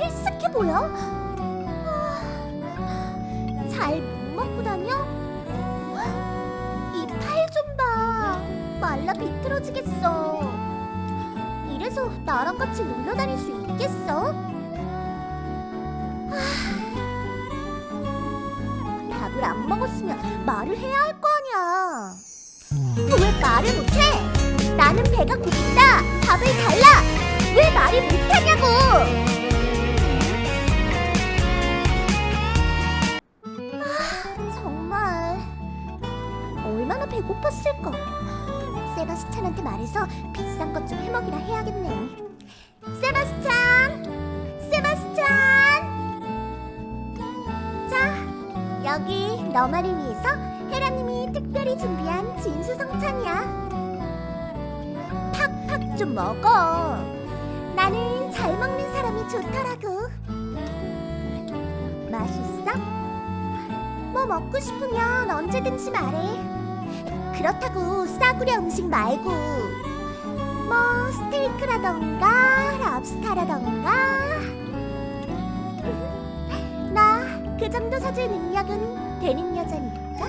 헬스케 보여? 잘못 먹고 다녀? 이 팔 좀 봐. 말라 비틀어지겠어. 이래서 나랑 같이 놀러 다닐 수 있겠어? 하, 밥을 안 먹었으면 말을 해야 할 거 아니야. 왜 말을 못해? 나는 배가 고프다. 배고팠을까. 세바스찬한테 말해서 비싼 것 좀 해먹이라 해야겠네. 세바스찬, 세바스찬. 자, 여기 너만을 위해서 헤라님이 특별히 준비한 진수성찬이야. 팍팍 좀 먹어. 나는 잘 먹는 사람이 좋더라고. 맛있어? 뭐 먹고 싶으면 언제든지 말해. 그렇다고 싸구려 음식 말고 뭐 스테이크라던가 랍스타라던가. 나 그 정도 사줄 능력은 되는 여자니까